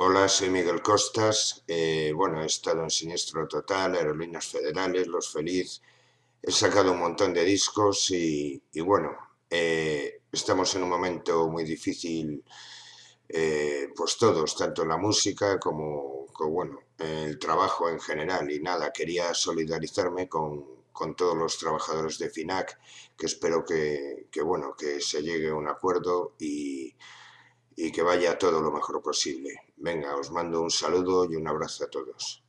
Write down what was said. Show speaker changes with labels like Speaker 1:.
Speaker 1: Hola, soy Miguel Costas. Eh, bueno, he estado en Siniestro Total, Aerolíneas Federales, Los Feliz. He sacado un montón de discos y, bueno, eh, estamos en un momento muy difícil, eh, pues todos, tanto la música como, bueno, el trabajo en general. Y nada, quería solidarizarme con, todos los trabajadores de FINAC, que espero que, que, bueno, que se llegue a un acuerdo y y que vaya todo lo mejor posible. Venga, os mando un saludo y un abrazo a todos.